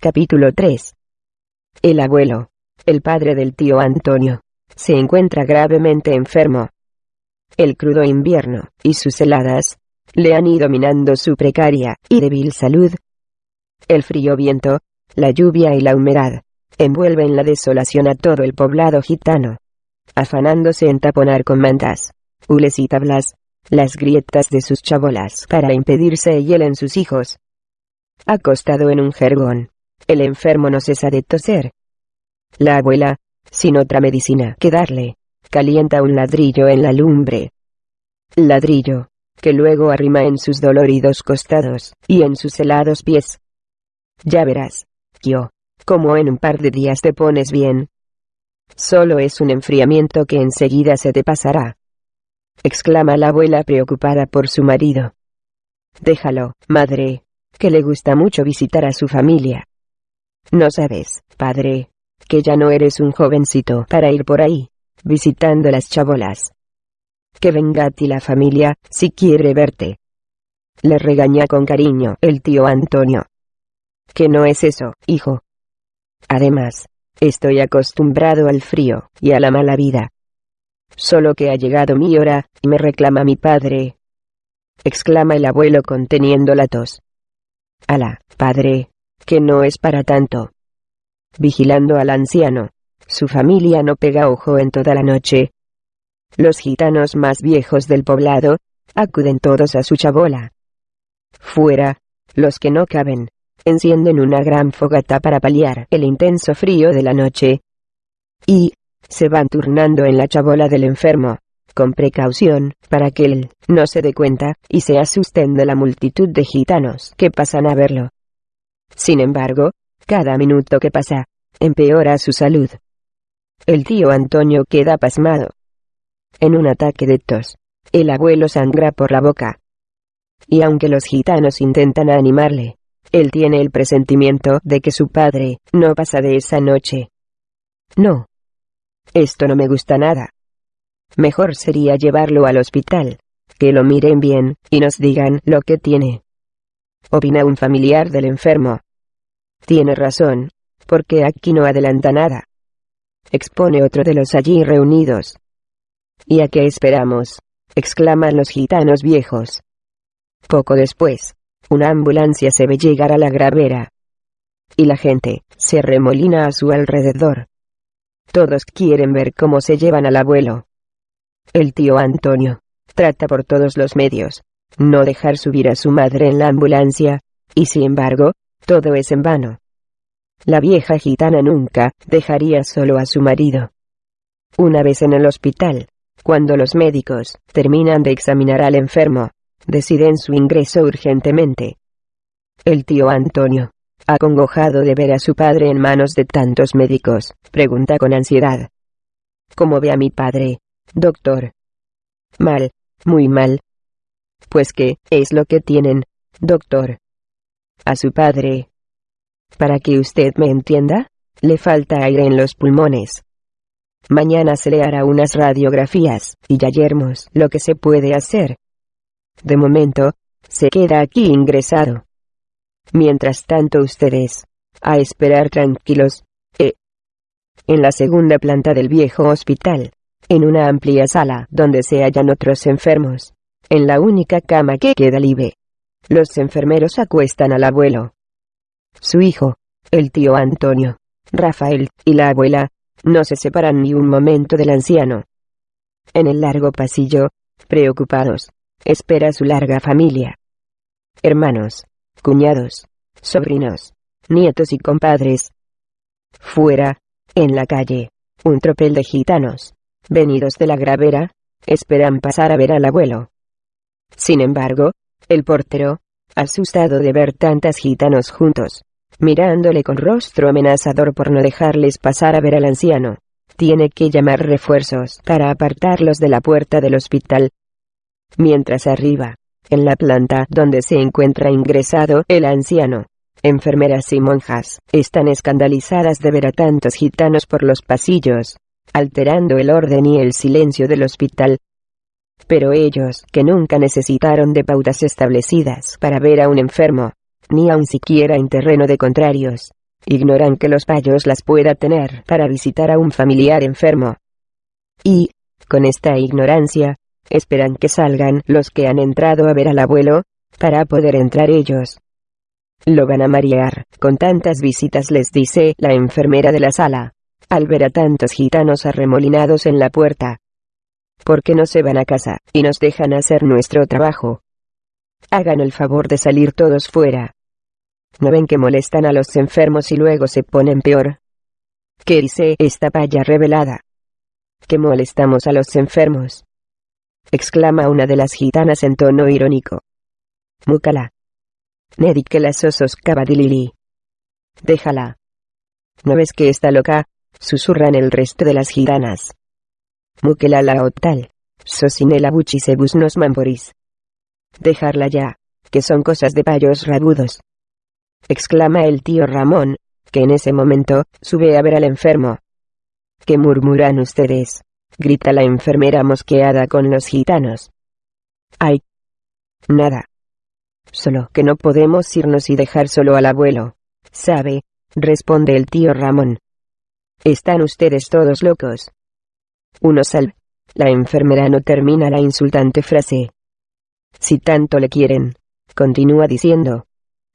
Capítulo 3. El abuelo, el padre del tío Antonio, se encuentra gravemente enfermo. El crudo invierno, y sus heladas, le han ido minando su precaria y débil salud. El frío viento, la lluvia y la humedad, envuelven la desolación a todo el poblado gitano, afanándose en taponar con mantas, hules y tablas, las grietas de sus chabolas para impedir se hielen sus hijos. Acostado en un jergón, el enfermo no cesa de toser. La abuela, sin otra medicina que darle, calienta un ladrillo en la lumbre. Ladrillo, que luego arrima en sus doloridos costados, y en sus helados pies. Ya verás, yo, como en un par de días te pones bien. Solo es un enfriamiento que enseguida se te pasará. exclama la abuela preocupada por su marido. Déjalo, madre, que le gusta mucho visitar a su familia. No sabes, padre, que ya no eres un jovencito para ir por ahí, visitando las chabolas. Que venga a ti la familia, si quiere verte. Le regaña con cariño el tío Antonio. Que no es eso, hijo. Además, estoy acostumbrado al frío y a la mala vida. Solo que ha llegado mi hora, y me reclama mi padre. exclama el abuelo conteniendo la tos. Ala, padre, que no es para tanto. Vigilando al anciano, su familia no pega ojo en toda la noche. Los gitanos más viejos del poblado, acuden todos a su chabola. Fuera, los que no caben, encienden una gran fogata para paliar el intenso frío de la noche. Y, se van turnando en la chabola del enfermo, con precaución, para que él no se dé cuenta, y se asusten de la multitud de gitanos que pasan a verlo. Sin embargo, cada minuto que pasa, empeora su salud. El tío Antonio queda pasmado. En un ataque de tos, el abuelo sangra por la boca. Y aunque los gitanos intentan animarle, él tiene el presentimiento de que su padre no pasa de esa noche. No. Esto no me gusta nada. Mejor sería llevarlo al hospital, que lo miren bien, y nos digan lo que tiene. Opina un familiar del enfermo. Tiene razón, porque aquí no adelanta nada. Expone otro de los allí reunidos. ¿Y a qué esperamos? exclaman los gitanos viejos. Poco después, una ambulancia se ve llegar a la gravera. Y la gente, se remolina a su alrededor. Todos quieren ver cómo se llevan al abuelo. El tío Antonio, trata por todos los medios, no dejar subir a su madre en la ambulancia, y sin embargo, todo es en vano. La vieja gitana nunca dejaría solo a su marido. Una vez en el hospital, cuando los médicos terminan de examinar al enfermo, deciden su ingreso urgentemente. El tío Antonio, acongojado de ver a su padre en manos de tantos médicos, pregunta con ansiedad. ¿Cómo ve a mi padre, doctor? Mal, muy mal. Pues qué es lo que tienen, doctor. A su padre. Para que usted me entienda, le falta aire en los pulmones. Mañana se le hará unas radiografías, y ya yermos lo que se puede hacer. De momento, se queda aquí ingresado. Mientras tanto ustedes, a esperar tranquilos, eh. En la segunda planta del viejo hospital, en una amplia sala donde se hallan otros enfermos, en la única cama que queda libre. Los enfermeros acuestan al abuelo. Su hijo, el tío Antonio, Rafael, y la abuela, no se separan ni un momento del anciano. En el largo pasillo, preocupados, espera su larga familia. Hermanos, cuñados, sobrinos, nietos y compadres. Fuera, en la calle, un tropel de gitanos, venidos de la gravera, esperan pasar a ver al abuelo. Sin embargo, el portero, asustado de ver tantas gitanos juntos, mirándole con rostro amenazador por no dejarles pasar a ver al anciano, tiene que llamar refuerzos para apartarlos de la puerta del hospital, mientras arriba, en la planta donde se encuentra ingresado el anciano, enfermeras y monjas, están escandalizadas de ver a tantos gitanos por los pasillos, alterando el orden y el silencio del hospital. Pero ellos, que nunca necesitaron de pautas establecidas para ver a un enfermo, ni aun siquiera en terreno de contrarios, ignoran que los payos las pueda tener para visitar a un familiar enfermo. Y, con esta ignorancia, esperan que salgan los que han entrado a ver al abuelo, para poder entrar ellos. Lo van a marear, con tantas visitas les dice la enfermera de la sala, al ver a tantos gitanos arremolinados en la puerta. ¿Por qué no se van a casa, y nos dejan hacer nuestro trabajo? Hagan el favor de salir todos fuera. ¿No ven que molestan a los enfermos y luego se ponen peor? ¿Qué dice esta paya revelada? Que molestamos a los enfermos. Exclama una de las gitanas en tono irónico. Múcala. Nedi que las osos cabadilili. Déjala. ¿No ves que está loca? Susurran el resto de las gitanas. Múquela la otal. Sosinela buchisebus nos mamboris. Dejarla ya, que son cosas de payos rabudos. Exclama el tío Ramón, que en ese momento, sube a ver al enfermo. ¿Qué murmuran ustedes? grita la enfermera mosqueada con los gitanos. Ay. Nada. Solo que no podemos irnos y dejar solo al abuelo. ¿Sabe? responde el tío Ramón. Están ustedes todos locos. Uno sal. La enfermera no termina la insultante frase. Si tanto le quieren, continúa diciendo.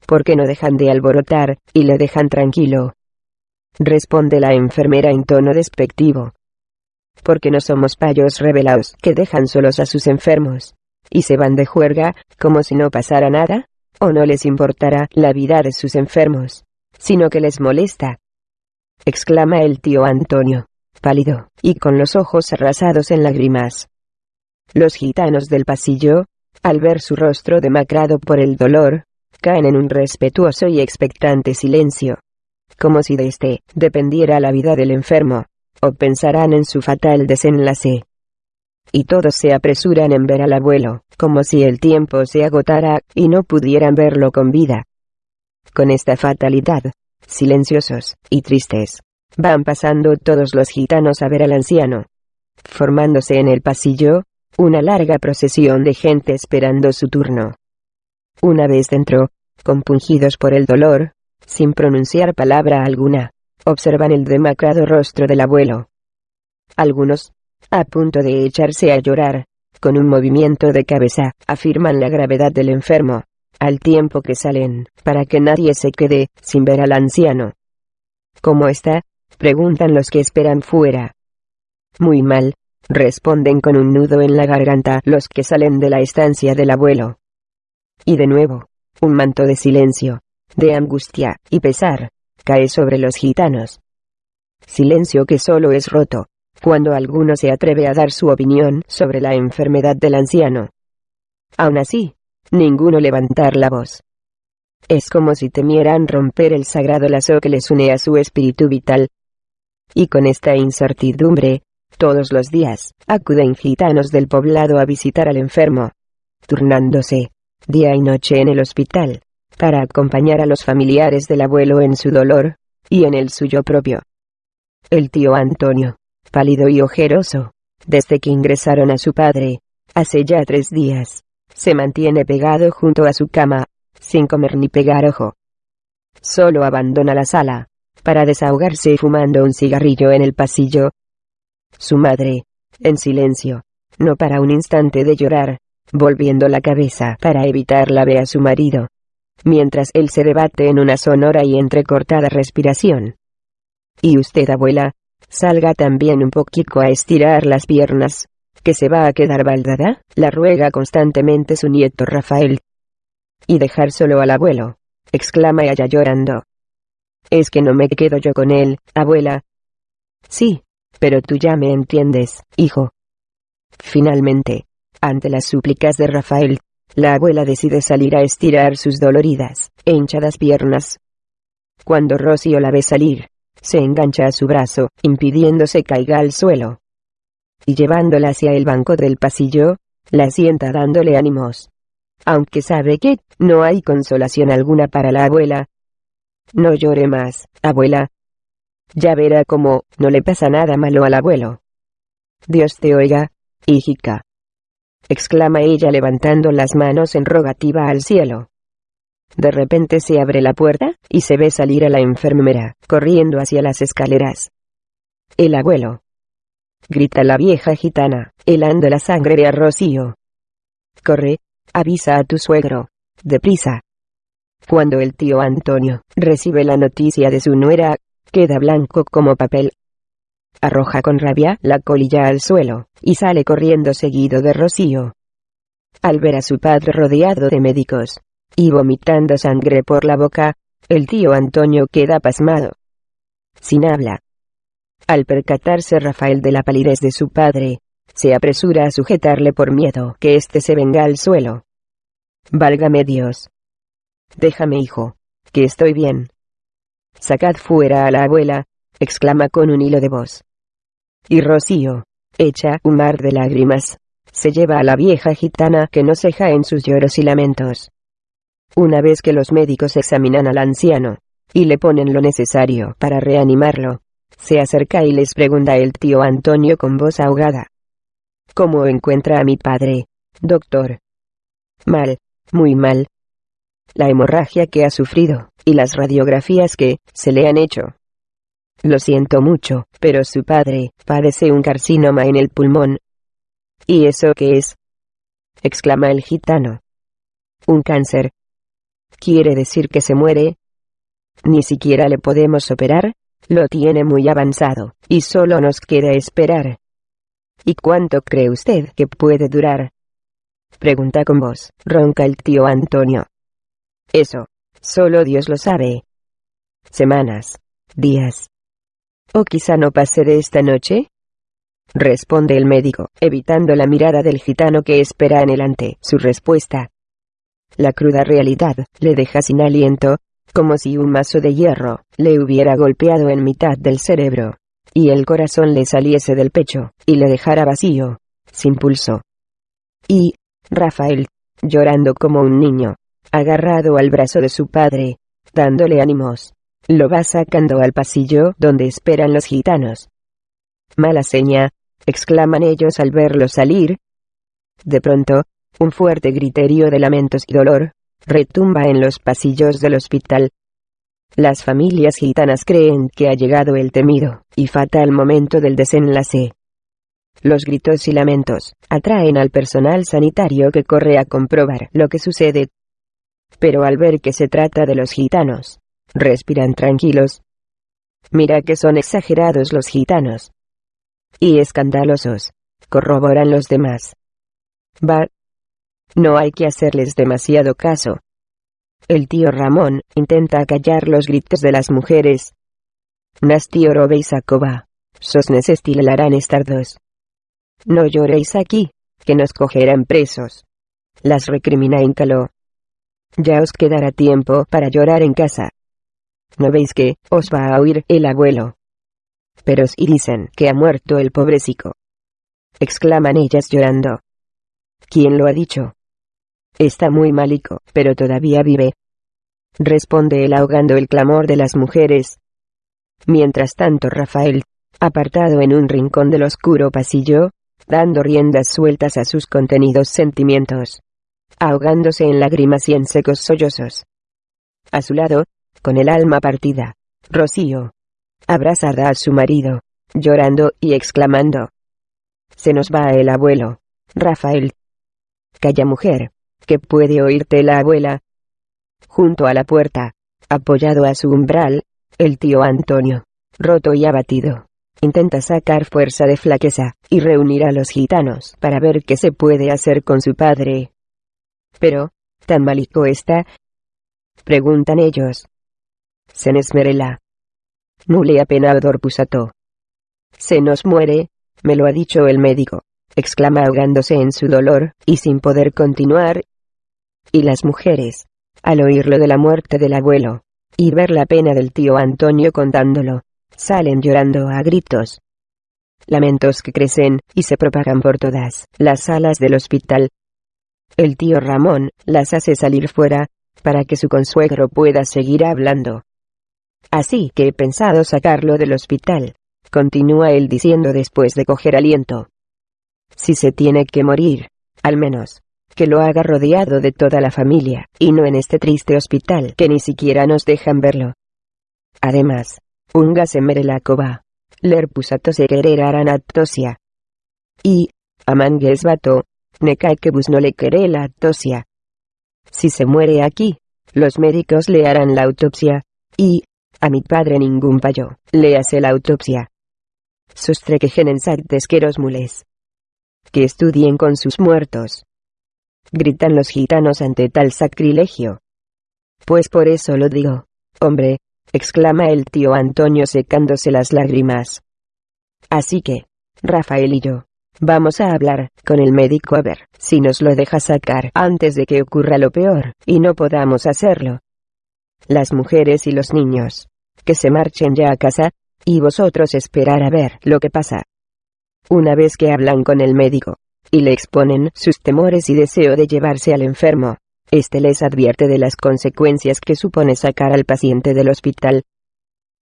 ¿Por qué no dejan de alborotar, y le dejan tranquilo? Responde la enfermera en tono despectivo. Porque no somos payos revelados que dejan solos a sus enfermos, y se van de juerga, como si no pasara nada, o no les importara la vida de sus enfermos, sino que les molesta. Exclama el tío Antonio, pálido, y con los ojos arrasados en lágrimas. Los gitanos del pasillo, al ver su rostro demacrado por el dolor, caen en un respetuoso y expectante silencio. Como si de éste dependiera la vida del enfermo, o pensarán en su fatal desenlace. Y todos se apresuran en ver al abuelo, como si el tiempo se agotara y no pudieran verlo con vida. Con esta fatalidad, silenciosos y tristes, van pasando todos los gitanos a ver al anciano. Formándose en el pasillo, una larga procesión de gente esperando su turno. Una vez dentro, compungidos por el dolor, sin pronunciar palabra alguna, observan el demacrado rostro del abuelo. Algunos, a punto de echarse a llorar, con un movimiento de cabeza, afirman la gravedad del enfermo, al tiempo que salen, para que nadie se quede sin ver al anciano. ¿Cómo está? Preguntan los que esperan fuera. Muy mal, responden con un nudo en la garganta los que salen de la estancia del abuelo. Y de nuevo, un manto de silencio, de angustia y pesar, cae sobre los gitanos. Silencio que solo es roto, cuando alguno se atreve a dar su opinión sobre la enfermedad del anciano. Aún así, ninguno levantar la voz. Es como si temieran romper el sagrado lazo que les une a su espíritu vital. Y con esta incertidumbre, todos los días, acuden gitanos del poblado a visitar al enfermo, turnándose, día y noche en el hospital, para acompañar a los familiares del abuelo en su dolor, y en el suyo propio. El tío Antonio, pálido y ojeroso, desde que ingresaron a su padre, hace ya tres días, se mantiene pegado junto a su cama, sin comer ni pegar ojo. Solo abandona la sala, para desahogarse fumando un cigarrillo en el pasillo, su madre, en silencio, no para un instante de llorar, volviendo la cabeza para evitar la ve a su marido. Mientras él se debate en una sonora y entrecortada respiración. Y usted, abuela, salga también un poquito a estirar las piernas, que se va a quedar baldada, la ruega constantemente su nieto Rafael. Y dejar solo al abuelo, exclama ella llorando. Es que no me quedo yo con él, abuela. Sí, pero tú ya me entiendes, hijo. Finalmente, ante las súplicas de Rafael, la abuela decide salir a estirar sus doloridas e hinchadas piernas. Cuando Rocío la ve salir, se engancha a su brazo, impidiéndose caiga al suelo. Y llevándola hacia el banco del pasillo, la sienta dándole ánimos. Aunque sabe que no hay consolación alguna para la abuela. No llore más, abuela, ya verá cómo, no le pasa nada malo al abuelo. Dios te oiga, hijica. Exclama ella levantando las manos en rogativa al cielo. De repente se abre la puerta, y se ve salir a la enfermera, corriendo hacia las escaleras. El abuelo. Grita la vieja gitana, helando la sangre de a Rocío. Corre, avisa a tu suegro. Deprisa. Cuando el tío Antonio recibe la noticia de su nuera, queda blanco como papel. Arroja con rabia la colilla al suelo, y sale corriendo seguido de Rocío. Al ver a su padre rodeado de médicos, y vomitando sangre por la boca, el tío Antonio queda pasmado. Sin habla. Al percatarse Rafael de la palidez de su padre, se apresura a sujetarle por miedo que éste se venga al suelo. Válgame Dios. Déjame hijo, que estoy bien. Sacad fuera a la abuela, exclama con un hilo de voz. Y Rocío, echa un mar de lágrimas, se lleva a la vieja gitana que no ceja en sus lloros y lamentos. Una vez que los médicos examinan al anciano, y le ponen lo necesario para reanimarlo, se acerca y les pregunta el tío Antonio con voz ahogada. ¿Cómo encuentra a mi padre, doctor? Mal, muy mal. La hemorragia que ha sufrido, y las radiografías que se le han hecho. Lo siento mucho, pero su padre padece un carcinoma en el pulmón. ¿Y eso qué es? exclama el gitano. Un cáncer, ¿Quiere decir que se muere? Ni siquiera le podemos operar, lo tiene muy avanzado, y solo nos queda esperar. ¿Y cuánto cree usted que puede durar? Pregunta con voz, ronca el tío Antonio. Eso, solo Dios lo sabe. Semanas, días. ¿O quizá no pase de esta noche? Responde el médico, evitando la mirada del gitano que espera en ante su respuesta. La cruda realidad le deja sin aliento, como si un mazo de hierro le hubiera golpeado en mitad del cerebro, y el corazón le saliese del pecho, y le dejara vacío, sin pulso. Y, Rafael, llorando como un niño, agarrado al brazo de su padre, dándole ánimos, lo va sacando al pasillo donde esperan los gitanos. Mala seña, exclaman ellos al verlo salir. De pronto, un fuerte griterío de lamentos y dolor, retumba en los pasillos del hospital. Las familias gitanas creen que ha llegado el temido y fatal momento del desenlace. Los gritos y lamentos atraen al personal sanitario que corre a comprobar lo que sucede. Pero al ver que se trata de los gitanos, respiran tranquilos. Mira que son exagerados los gitanos. Y escandalosos, corroboran los demás. Va, no hay que hacerles demasiado caso. El tío Ramón intenta callar los gritos de las mujeres. Nas tío robéis a coba. Sos estilarán estar dos. No lloréis aquí, que nos cogerán presos. Las recrimina Íncalo. Ya os quedará tiempo para llorar en casa. ¿No veis que os va a oír el abuelo? Pero y dicen que ha muerto el pobrecico. Exclaman ellas llorando. ¿Quién lo ha dicho? Está muy malico, pero todavía vive. Responde él ahogando el clamor de las mujeres. Mientras tanto Rafael, apartado en un rincón del oscuro pasillo, dando riendas sueltas a sus contenidos sentimientos, ahogándose en lágrimas y en secos sollozos. A su lado, con el alma partida, Rocío, abrazada a su marido, llorando y exclamando. Se nos va el abuelo, Rafael. Calla mujer, que puede oírte la abuela. Junto a la puerta, apoyado a su umbral, el tío Antonio, roto y abatido, intenta sacar fuerza de flaqueza, y reunir a los gitanos para ver qué se puede hacer con su padre. Pero, ¿tan malico está? Preguntan ellos. Senesmerela. Nule apenador pusato. Se nos muere, me lo ha dicho el médico, exclama ahogándose en su dolor, y sin poder continuar, y las mujeres, al oírlo de la muerte del abuelo, y ver la pena del tío Antonio contándolo, salen llorando a gritos. Lamentos que crecen y se propagan por todas las salas del hospital. El tío Ramón las hace salir fuera, para que su consuegro pueda seguir hablando. Así que he pensado sacarlo del hospital, continúa él diciendo después de coger aliento. Si se tiene que morir, al menos, que lo haga rodeado de toda la familia, y no en este triste hospital que ni siquiera nos dejan verlo. Además, unga se mere la coba, lerpusato se querer aranatosia. Y, amangues vato, cae que bus no le quere la tosia. Si se muere aquí, los médicos le harán la autopsia, y, a mi padre ningún payo, le hace la autopsia. Sostrequejen en desqueros mules. Que estudien con sus muertos. Gritan los gitanos ante tal sacrilegio. Pues por eso lo digo, hombre, exclama el tío Antonio secándose las lágrimas. Así que, Rafael y yo, vamos a hablar con el médico a ver si nos lo deja sacar antes de que ocurra lo peor, y no podamos hacerlo. Las mujeres y los niños, que se marchen ya a casa, y vosotros esperar a ver lo que pasa. Una vez que hablan con el médico, y le exponen sus temores y deseo de llevarse al enfermo, este les advierte de las consecuencias que supone sacar al paciente del hospital.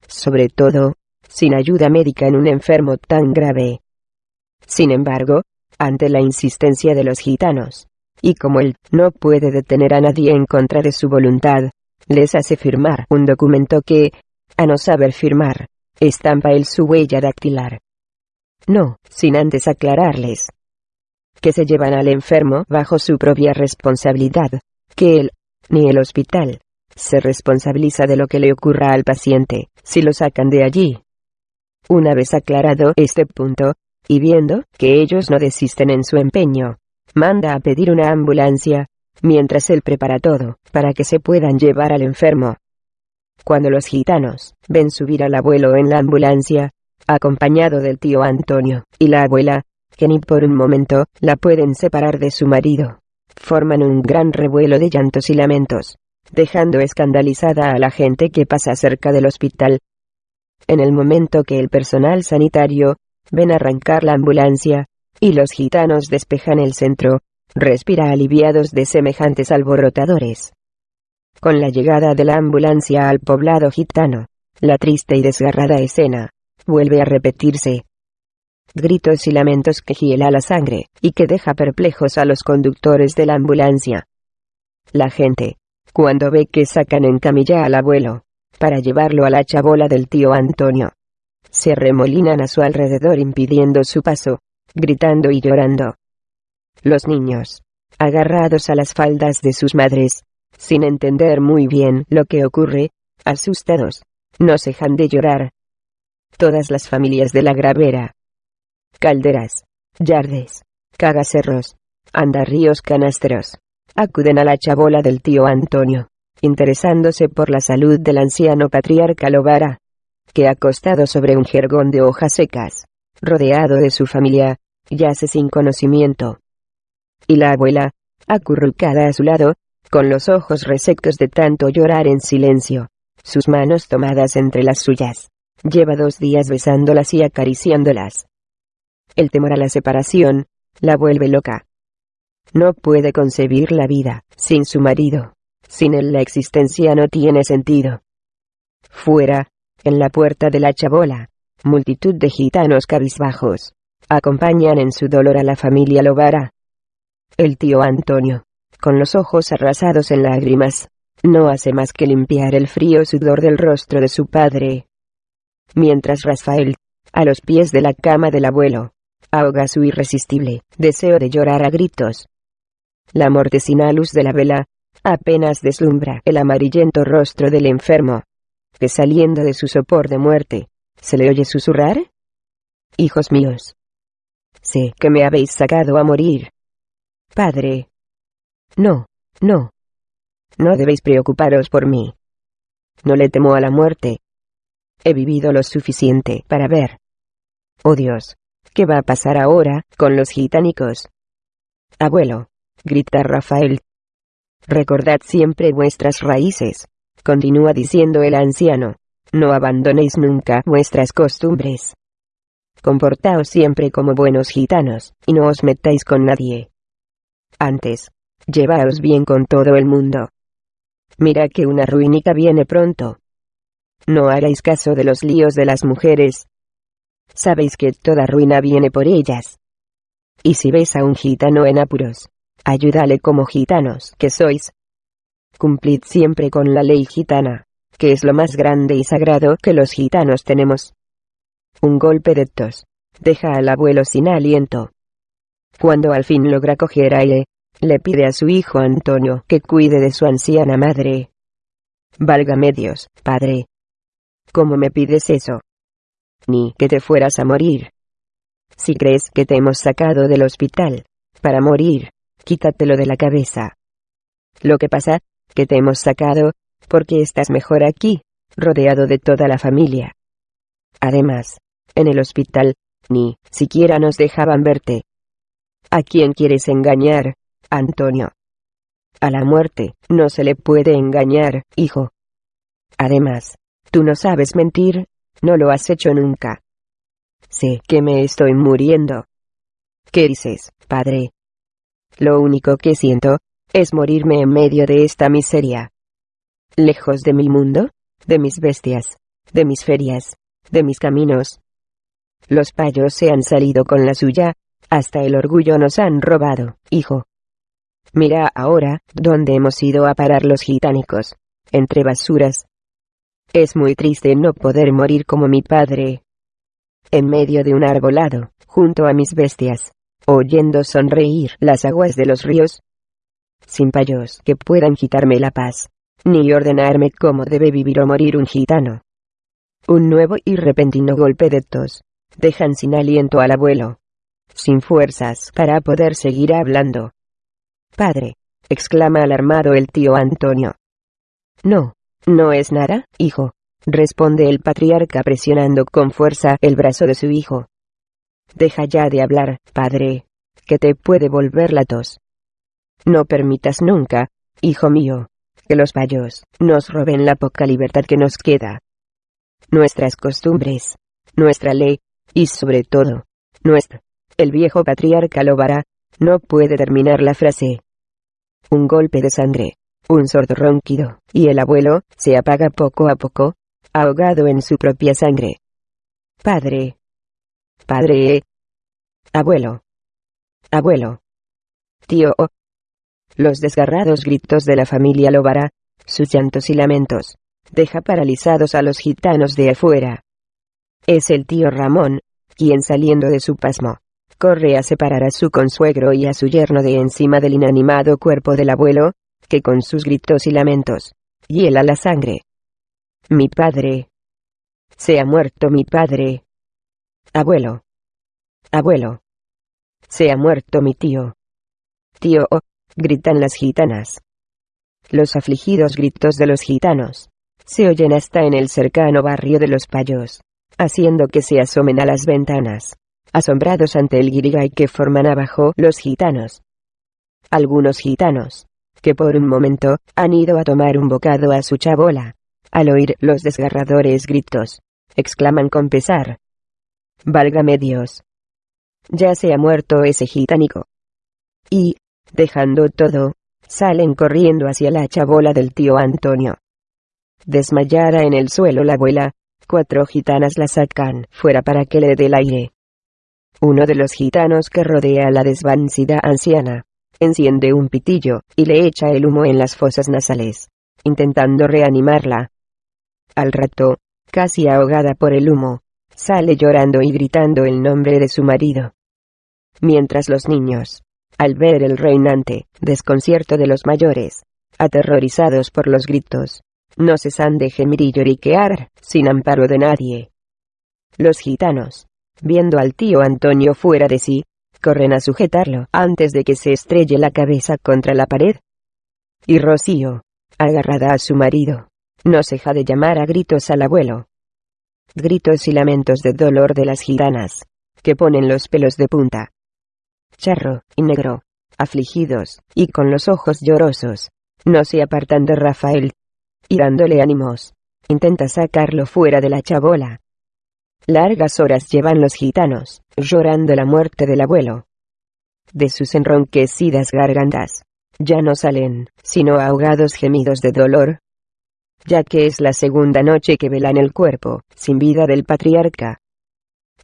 Sobre todo, sin ayuda médica en un enfermo tan grave. Sin embargo, ante la insistencia de los gitanos, y como él no puede detener a nadie en contra de su voluntad, les hace firmar un documento que, a no saber firmar, estampa él su huella dactilar. No, sin antes aclararles que se llevan al enfermo bajo su propia responsabilidad, que él, ni el hospital, se responsabiliza de lo que le ocurra al paciente, si lo sacan de allí. Una vez aclarado este punto, y viendo que ellos no desisten en su empeño, manda a pedir una ambulancia, mientras él prepara todo, para que se puedan llevar al enfermo. Cuando los gitanos ven subir al abuelo en la ambulancia, acompañado del tío Antonio, y la abuela, que ni por un momento la pueden separar de su marido, forman un gran revuelo de llantos y lamentos, dejando escandalizada a la gente que pasa cerca del hospital. En el momento que el personal sanitario ven arrancar la ambulancia, y los gitanos despejan el centro, respira aliviados de semejantes alborotadores. Con la llegada de la ambulancia al poblado gitano, la triste y desgarrada escena, vuelve a repetirse, gritos y lamentos que hiela la sangre, y que deja perplejos a los conductores de la ambulancia. La gente, cuando ve que sacan en camilla al abuelo, para llevarlo a la chabola del tío Antonio, se remolinan a su alrededor impidiendo su paso, gritando y llorando. Los niños, agarrados a las faldas de sus madres, sin entender muy bien lo que ocurre, asustados, no cejan de llorar. Todas las familias de la gravera, calderas, yardes, cagacerros, andarríos canastros. Acuden a la chabola del tío Antonio, interesándose por la salud del anciano patriarca Lobara, que acostado sobre un jergón de hojas secas, rodeado de su familia, yace sin conocimiento. Y la abuela, acurrucada a su lado, con los ojos resectos de tanto llorar en silencio, sus manos tomadas entre las suyas, lleva dos días besándolas y acariciándolas. El temor a la separación, la vuelve loca. No puede concebir la vida, sin su marido. Sin él la existencia no tiene sentido. Fuera, en la puerta de la chabola, multitud de gitanos cabizbajos, acompañan en su dolor a la familia Lobara. El tío Antonio, con los ojos arrasados en lágrimas, no hace más que limpiar el frío sudor del rostro de su padre. Mientras Rafael, a los pies de la cama del abuelo, ahoga su irresistible deseo de llorar a gritos. La mortecina luz de la vela apenas deslumbra el amarillento rostro del enfermo, que saliendo de su sopor de muerte, se le oye susurrar. Hijos míos, sé que me habéis sacado a morir. Padre. No, no. No debéis preocuparos por mí. No le temo a la muerte. He vivido lo suficiente para ver. Oh Dios, ¿Qué va a pasar ahora con los gitánicos? Abuelo, grita Rafael. Recordad siempre vuestras raíces, continúa diciendo el anciano. No abandonéis nunca vuestras costumbres. Comportaos siempre como buenos gitanos, y no os metáis con nadie. Antes, llevaos bien con todo el mundo. Mira que una ruinica viene pronto. No hagáis caso de los líos de las mujeres, Sabéis que toda ruina viene por ellas. Y si veis a un gitano en apuros, ayúdale como gitanos que sois. Cumplid siempre con la ley gitana, que es lo más grande y sagrado que los gitanos tenemos. Un golpe de tos. Deja al abuelo sin aliento. Cuando al fin logra coger aire, le pide a su hijo Antonio que cuide de su anciana madre. Válgame Dios, padre. ¿Cómo me pides eso? Ni que te fueras a morir. Si crees que te hemos sacado del hospital, para morir, quítatelo de la cabeza. Lo que pasa, que te hemos sacado, porque estás mejor aquí, rodeado de toda la familia. Además, en el hospital, ni siquiera nos dejaban verte. ¿A quién quieres engañar, Antonio? A la muerte, no se le puede engañar, hijo. Además, tú no sabes mentir, no lo has hecho nunca. Sé que me estoy muriendo. ¿Qué dices, padre? Lo único que siento, es morirme en medio de esta miseria. Lejos de mi mundo, de mis bestias, de mis ferias, de mis caminos. Los payos se han salido con la suya, hasta el orgullo nos han robado, hijo. Mira ahora, dónde hemos ido a parar los gitánicos, entre basuras. Es muy triste no poder morir como mi padre. En medio de un arbolado, junto a mis bestias, oyendo sonreír las aguas de los ríos, sin payos que puedan quitarme la paz, ni ordenarme cómo debe vivir o morir un gitano. Un nuevo y repentino golpe de tos, dejan sin aliento al abuelo, sin fuerzas para poder seguir hablando. Padre, exclama alarmado el tío Antonio. No, no es nada, hijo, responde el patriarca presionando con fuerza el brazo de su hijo. Deja ya de hablar, padre, que te puede volver la tos. No permitas nunca, hijo mío, que los payos nos roben la poca libertad que nos queda. Nuestras costumbres, nuestra ley, y sobre todo, nuestro. El viejo patriarca Lobara, no puede terminar la frase. Un golpe de sangre, un sordo ronquido, y el abuelo, se apaga poco a poco, ahogado en su propia sangre. Padre. Padre. Abuelo. Abuelo. Tío. Los desgarrados gritos de la familia Lobara, sus llantos y lamentos, deja paralizados a los gitanos de afuera. Es el tío Ramón, quien saliendo de su pasmo, corre a separar a su consuegro y a su yerno de encima del inanimado cuerpo del abuelo, que con sus gritos y lamentos, hiela la sangre. Mi padre. Se ha muerto mi padre. Abuelo. Abuelo. Se ha muerto mi tío. Tío, gritan las gitanas. Los afligidos gritos de los gitanos se oyen hasta en el cercano barrio de los payos, haciendo que se asomen a las ventanas, asombrados ante el guirigay que forman abajo los gitanos. Algunos gitanos, que por un momento han ido a tomar un bocado a su chabola, al oír los desgarradores gritos, exclaman con pesar. Válgame Dios. Ya se ha muerto ese gitánico. Y, Dejando todo, salen corriendo hacia la chabola del tío Antonio. Desmayada en el suelo la abuela, cuatro gitanas la sacan fuera para que le dé el aire. Uno de los gitanos que rodea a la desvanecida anciana, enciende un pitillo, y le echa el humo en las fosas nasales, intentando reanimarla. Al rato, casi ahogada por el humo, sale llorando y gritando el nombre de su marido. Mientras los niños, al ver el reinante desconcierto de los mayores, aterrorizados por los gritos, no cesan de gemir y lloriquear, sin amparo de nadie. Los gitanos, viendo al tío Antonio fuera de sí, corren a sujetarlo antes de que se estrelle la cabeza contra la pared. Y Rocío, agarrada a su marido, no ceja de llamar a gritos al abuelo. Gritos y lamentos de dolor de las gitanas, que ponen los pelos de punta charro y negro, afligidos, y con los ojos llorosos, no se apartan de Rafael. Y dándole ánimos, intenta sacarlo fuera de la chabola. Largas horas llevan los gitanos, llorando la muerte del abuelo. De sus enronquecidas gargantas, ya no salen, sino ahogados gemidos de dolor, ya que es la segunda noche que velan el cuerpo, sin vida del patriarca.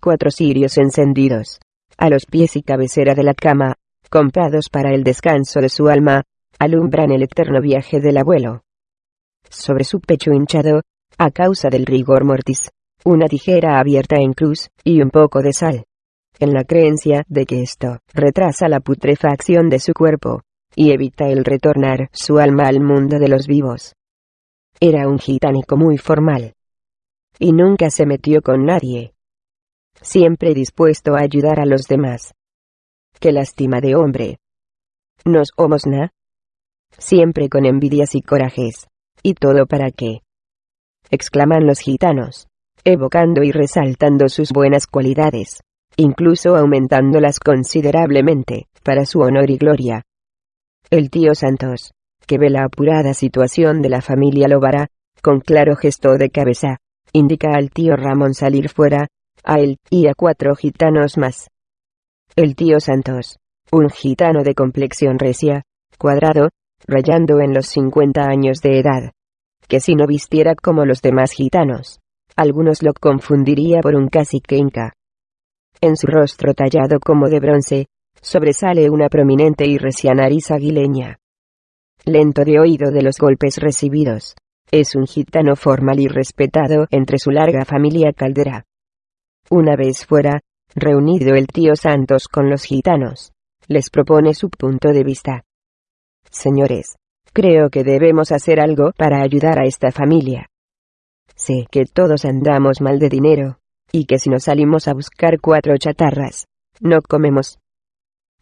Cuatro cirios encendidos, a los pies y cabecera de la cama, comprados para el descanso de su alma, alumbran el eterno viaje del abuelo. Sobre su pecho hinchado, a causa del rigor mortis, una tijera abierta en cruz, y un poco de sal. En la creencia de que esto retrasa la putrefacción de su cuerpo, y evita el retornar su alma al mundo de los vivos. Era un gitánico muy formal. Y nunca se metió con nadie. Siempre dispuesto a ayudar a los demás. Qué lástima de hombre. Nos na. Siempre con envidias y corajes. ¿Y todo para qué? exclaman los gitanos, evocando y resaltando sus buenas cualidades, incluso aumentándolas considerablemente, para su honor y gloria. El tío Santos, que ve la apurada situación de la familia Lobara, con claro gesto de cabeza, indica al tío Ramón salir fuera, a él y a cuatro gitanos más. El tío Santos, un gitano de complexión recia, cuadrado, rayando en los 50 años de edad, que si no vistiera como los demás gitanos, algunos lo confundiría por un cacique inca. En su rostro tallado como de bronce, sobresale una prominente y recia nariz aguileña. Lento de oído de los golpes recibidos, es un gitano formal y respetado entre su larga familia caldera. Una vez fuera, reunido el tío Santos con los gitanos, les propone su punto de vista. Señores, Creo que debemos hacer algo para ayudar a esta familia. Sé que todos andamos mal de dinero, y que si nos salimos a buscar cuatro chatarras, no comemos.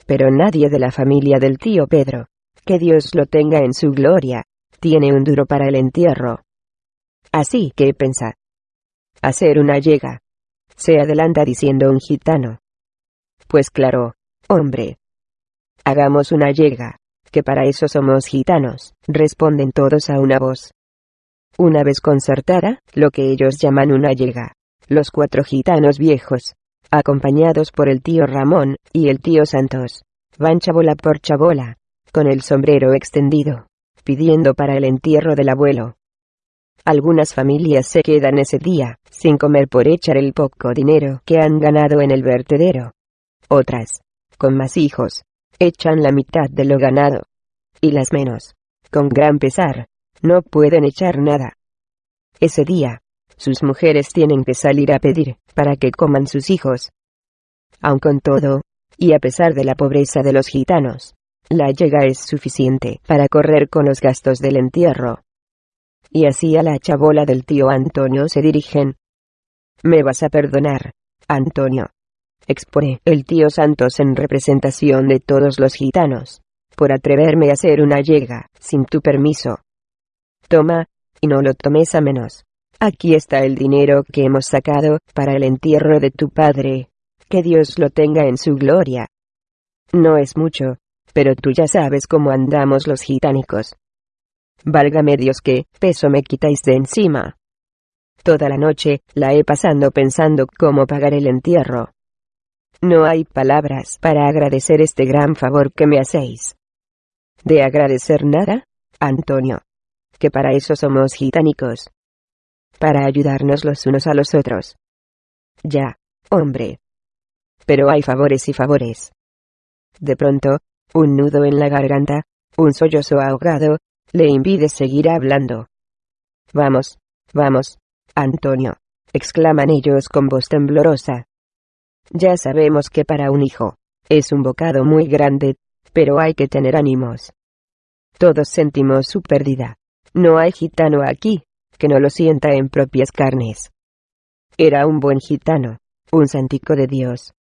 Pero nadie de la familia del tío Pedro, que Dios lo tenga en su gloria, tiene un duro para el entierro. Así que pensa. Hacer una llega. Se adelanta diciendo un gitano. Pues claro, hombre. Hagamos una llega que para eso somos gitanos, responden todos a una voz. Una vez concertada, lo que ellos llaman una llega. Los cuatro gitanos viejos, acompañados por el tío Ramón y el tío Santos, van chabola por chabola, con el sombrero extendido, pidiendo para el entierro del abuelo. Algunas familias se quedan ese día, sin comer por echar el poco dinero que han ganado en el vertedero. Otras, con más hijos, echan la mitad de lo ganado. Y las menos, con gran pesar, no pueden echar nada. Ese día, sus mujeres tienen que salir a pedir, para que coman sus hijos. Aun con todo, y a pesar de la pobreza de los gitanos, la llega es suficiente para correr con los gastos del entierro. Y así a la chabola del tío Antonio se dirigen. Me vas a perdonar, Antonio, expone el tío Santos en representación de todos los gitanos, por atreverme a hacer una llega, sin tu permiso. Toma, y no lo tomes a menos. Aquí está el dinero que hemos sacado para el entierro de tu padre. Que Dios lo tenga en su gloria. No es mucho, pero tú ya sabes cómo andamos los gitánicos. Válgame Dios que peso me quitáis de encima. Toda la noche la he pasando pensando cómo pagar el entierro. No hay palabras para agradecer este gran favor que me hacéis. ¿De agradecer nada, Antonio? Que para eso somos gitánicos. Para ayudarnos los unos a los otros. Ya, hombre. Pero hay favores y favores. De pronto, un nudo en la garganta, un sollozo ahogado, le impide seguir hablando. Vamos, vamos, Antonio, exclaman ellos con voz temblorosa. Ya sabemos que para un hijo, es un bocado muy grande, pero hay que tener ánimos. Todos sentimos su pérdida. No hay gitano aquí, que no lo sienta en propias carnes. Era un buen gitano, un santico de Dios.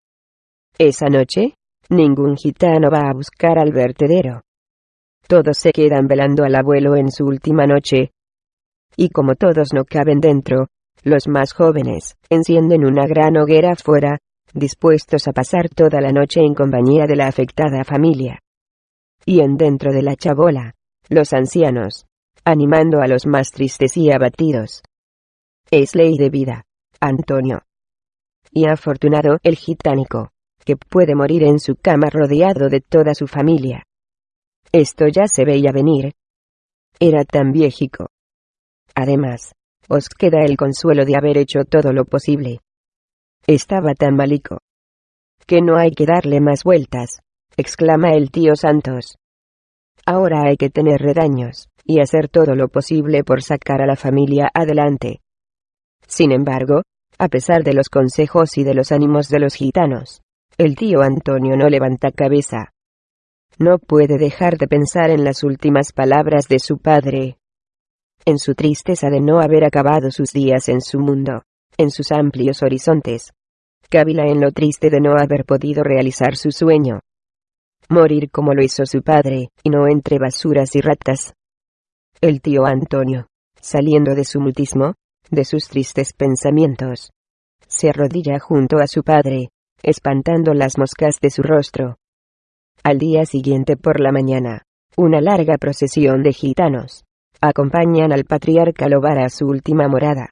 Esa noche, ningún gitano va a buscar al vertedero. Todos se quedan velando al abuelo en su última noche. Y como todos no caben dentro, los más jóvenes, encienden una gran hoguera fuera, dispuestos a pasar toda la noche en compañía de la afectada familia. Y en dentro de la chabola, los ancianos, animando a los más tristes y abatidos. Es ley de vida, Antonio. Y afortunado el gitánico, que puede morir en su cama rodeado de toda su familia. Esto ya se veía venir. Era tan viejico. Además, os queda el consuelo de haber hecho todo lo posible estaba tan malico. Que no hay que darle más vueltas. exclama el tío Santos. Ahora hay que tener redaños, y hacer todo lo posible por sacar a la familia adelante. Sin embargo, a pesar de los consejos y de los ánimos de los gitanos, el tío Antonio no levanta cabeza. No puede dejar de pensar en las últimas palabras de su padre. En su tristeza de no haber acabado sus días en su mundo, en sus amplios horizontes. Cávila en lo triste de no haber podido realizar su sueño. Morir como lo hizo su padre, y no entre basuras y ratas. El tío Antonio, saliendo de su mutismo, de sus tristes pensamientos, se arrodilla junto a su padre, espantando las moscas de su rostro. Al día siguiente por la mañana, una larga procesión de gitanos, acompañan al patriarca Lobar a su última morada.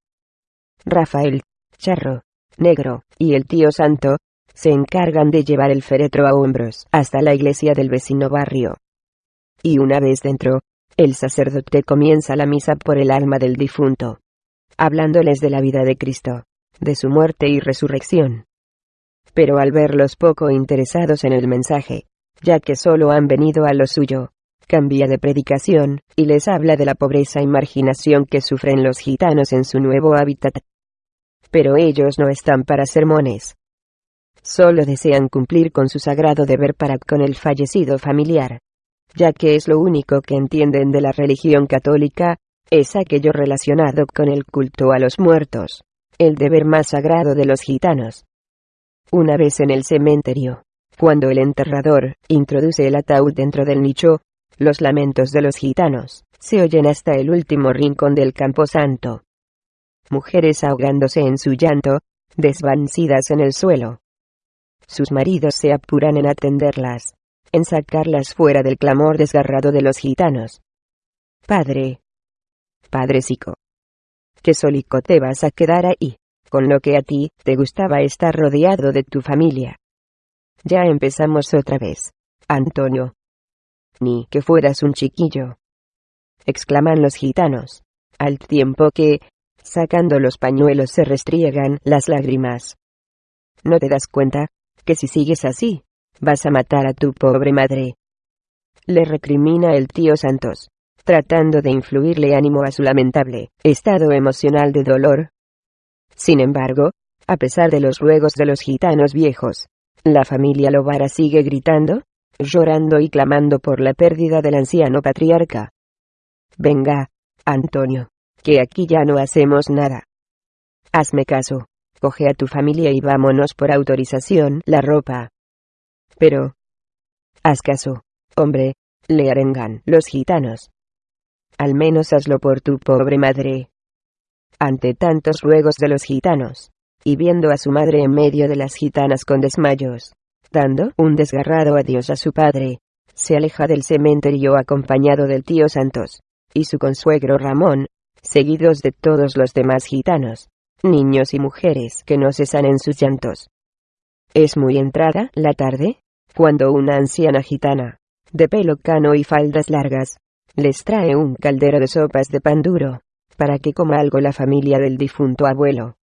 Rafael, Charro, Negro, y el tío Santo, se encargan de llevar el féretro a hombros hasta la iglesia del vecino barrio. Y una vez dentro, el sacerdote comienza la misa por el alma del difunto, hablándoles de la vida de Cristo, de su muerte y resurrección. Pero al verlos poco interesados en el mensaje, ya que solo han venido a lo suyo, cambia de predicación, y les habla de la pobreza y marginación que sufren los gitanos en su nuevo hábitat. Pero ellos no están para sermones. Solo desean cumplir con su sagrado deber para con el fallecido familiar. Ya que es lo único que entienden de la religión católica, es aquello relacionado con el culto a los muertos, el deber más sagrado de los gitanos. Una vez en el cementerio, cuando el enterrador introduce el ataúd dentro del nicho, los lamentos de los gitanos se oyen hasta el último rincón del camposanto. Mujeres ahogándose en su llanto, desvanecidas en el suelo. Sus maridos se apuran en atenderlas, en sacarlas fuera del clamor desgarrado de los gitanos. Padre. Padrecico. Que solico te vas a quedar ahí, con lo que a ti te gustaba estar rodeado de tu familia. Ya empezamos otra vez. Antonio, ni que fueras un chiquillo. exclaman los gitanos, al tiempo que, sacando los pañuelos se restriegan las lágrimas. ¿No te das cuenta, que si sigues así, vas a matar a tu pobre madre? Le recrimina el tío Santos, tratando de influirle ánimo a su lamentable estado emocional de dolor. Sin embargo, a pesar de los ruegos de los gitanos viejos, la familia Lobara sigue gritando, llorando y clamando por la pérdida del anciano patriarca. Venga, Antonio, que aquí ya no hacemos nada. Hazme caso, coge a tu familia y vámonos por autorización la ropa. Pero... Haz caso, hombre, le arengan los gitanos. Al menos hazlo por tu pobre madre. Ante tantos ruegos de los gitanos, y viendo a su madre en medio de las gitanas con desmayos, dando un desgarrado adiós a su padre, se aleja del cementerio acompañado del tío Santos, y su consuegro Ramón, seguidos de todos los demás gitanos, niños y mujeres que no cesan en sus llantos. Es muy entrada la tarde, cuando una anciana gitana, de pelo cano y faldas largas, les trae un caldero de sopas de pan duro, para que coma algo la familia del difunto abuelo.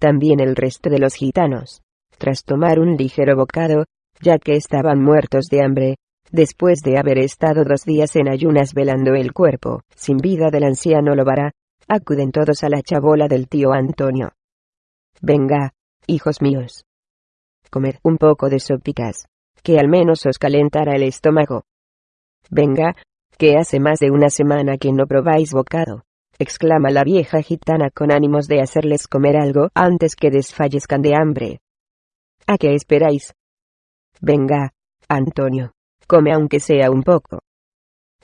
También el resto de los gitanos, tras tomar un ligero bocado, ya que estaban muertos de hambre, después de haber estado dos días en ayunas velando el cuerpo, sin vida del anciano Lobara, acuden todos a la chabola del tío Antonio. Venga, hijos míos. Comed un poco de sopicas, que al menos os calentará el estómago. Venga, que hace más de una semana que no probáis bocado, exclama la vieja gitana con ánimos de hacerles comer algo antes que desfallezcan de hambre. ¿A qué esperáis? Venga, Antonio, come aunque sea un poco.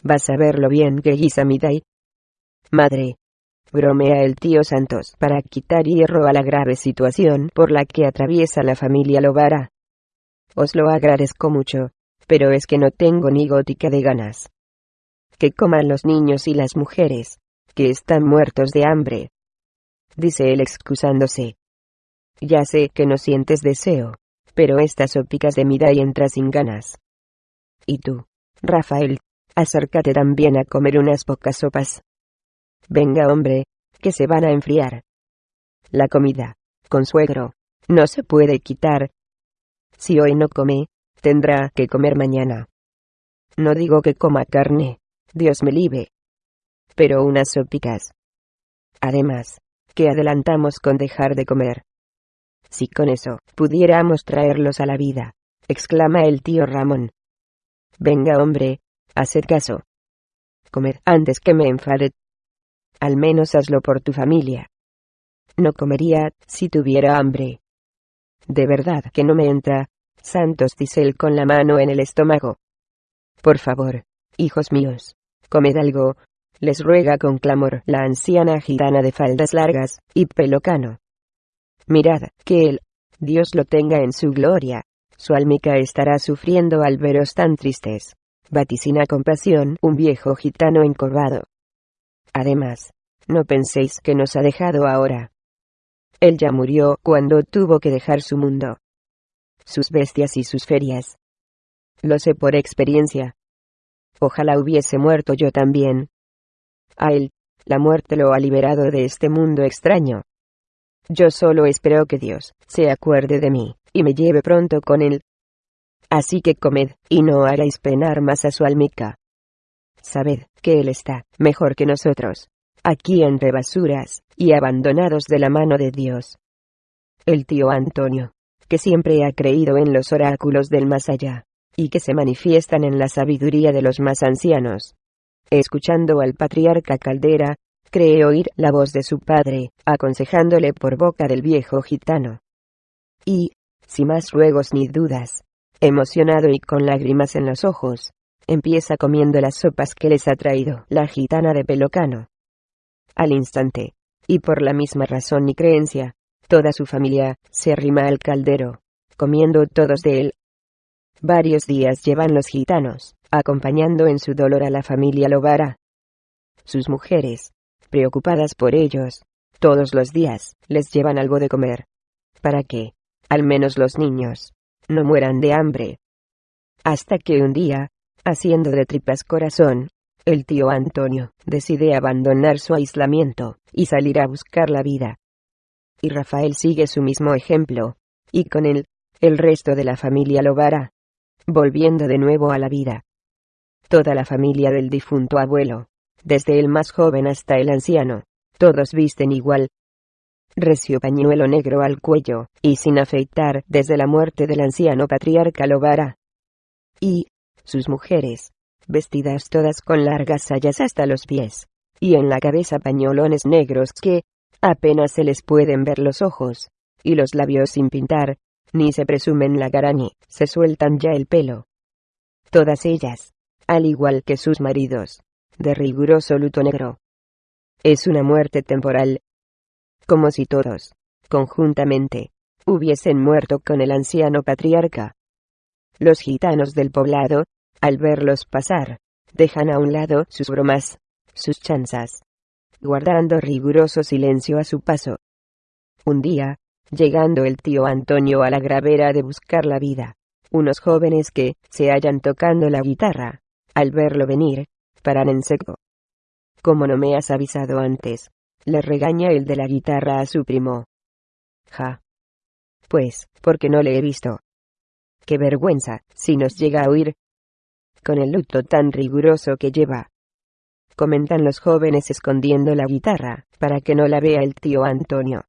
Vas a ver lo bien que guisa. Madre, bromea el tío Santos para quitar hierro a la grave situación por la que atraviesa la familia Lobara. Os lo agradezco mucho, pero es que no tengo ni gótica de ganas. Que coman los niños y las mujeres, que están muertos de hambre. Dice él excusándose. Ya sé que no sientes deseo, pero estas sopicas de mi y entra sin ganas. Y tú, Rafael, acércate también a comer unas pocas sopas. Venga, hombre, que se van a enfriar. La comida, consuegro, no se puede quitar. Si hoy no come, tendrá que comer mañana. No digo que coma carne, Dios me libre. Pero unas sopicas. Además, ¿qué adelantamos con dejar de comer? Si con eso pudiéramos traerlos a la vida, exclama el tío Ramón. Venga hombre, haced caso. Comed antes que me enfade. Al menos hazlo por tu familia. No comería, si tuviera hambre. De verdad que no me entra, Santos dice él con la mano en el estómago. Por favor, hijos míos, comed algo, les ruega con clamor la anciana gitana de faldas largas y pelo cano. Mirad, que él, Dios lo tenga en su gloria, su almica estará sufriendo al veros tan tristes. Vaticina con pasión un viejo gitano encorvado. Además, no penséis que nos ha dejado ahora. Él ya murió cuando tuvo que dejar su mundo. Sus bestias y sus ferias. Lo sé por experiencia. Ojalá hubiese muerto yo también. A él, la muerte lo ha liberado de este mundo extraño. Yo solo espero que Dios se acuerde de mí, y me lleve pronto con él. Así que comed, y no hagáis penar más a su almica. Sabed que él está mejor que nosotros, aquí entre basuras, y abandonados de la mano de Dios. El tío Antonio, que siempre ha creído en los oráculos del más allá, y que se manifiestan en la sabiduría de los más ancianos. Escuchando al patriarca Caldera, cree oír la voz de su padre, aconsejándole por boca del viejo gitano. Y, sin más ruegos ni dudas, emocionado y con lágrimas en los ojos, empieza comiendo las sopas que les ha traído la gitana de Pelocano. Al instante, y por la misma razón y creencia, toda su familia se arrima al caldero, comiendo todos de él. Varios días llevan los gitanos, acompañando en su dolor a la familia Lobara. Sus mujeres, preocupadas por ellos, todos los días, les llevan algo de comer. Para que, al menos los niños, no mueran de hambre. Hasta que un día, haciendo de tripas corazón, el tío Antonio decide abandonar su aislamiento y salir a buscar la vida. Y Rafael sigue su mismo ejemplo, y con él, el resto de la familia lo vará, volviendo de nuevo a la vida. Toda la familia del difunto abuelo, desde el más joven hasta el anciano, todos visten igual. Recio pañuelo negro al cuello, y sin afeitar desde la muerte del anciano patriarca Lobara. Y, sus mujeres, vestidas todas con largas sayas hasta los pies, y en la cabeza pañolones negros que, apenas se les pueden ver los ojos, y los labios sin pintar, ni se presumen la cara ni se sueltan ya el pelo. Todas ellas, al igual que sus maridos, de riguroso luto negro. Es una muerte temporal. Como si todos, conjuntamente, hubiesen muerto con el anciano patriarca. Los gitanos del poblado, al verlos pasar, dejan a un lado sus bromas, sus chanzas, guardando riguroso silencio a su paso. Un día, llegando el tío Antonio a la gravera de buscar la vida, unos jóvenes que se hallan tocando la guitarra, al verlo venir, paran en seco. Como no me has avisado antes, le regaña el de la guitarra a su primo. Ja. Pues, porque no le he visto. Qué vergüenza, si nos llega a oír. Con el luto tan riguroso que lleva. Comentan los jóvenes escondiendo la guitarra, para que no la vea el tío Antonio.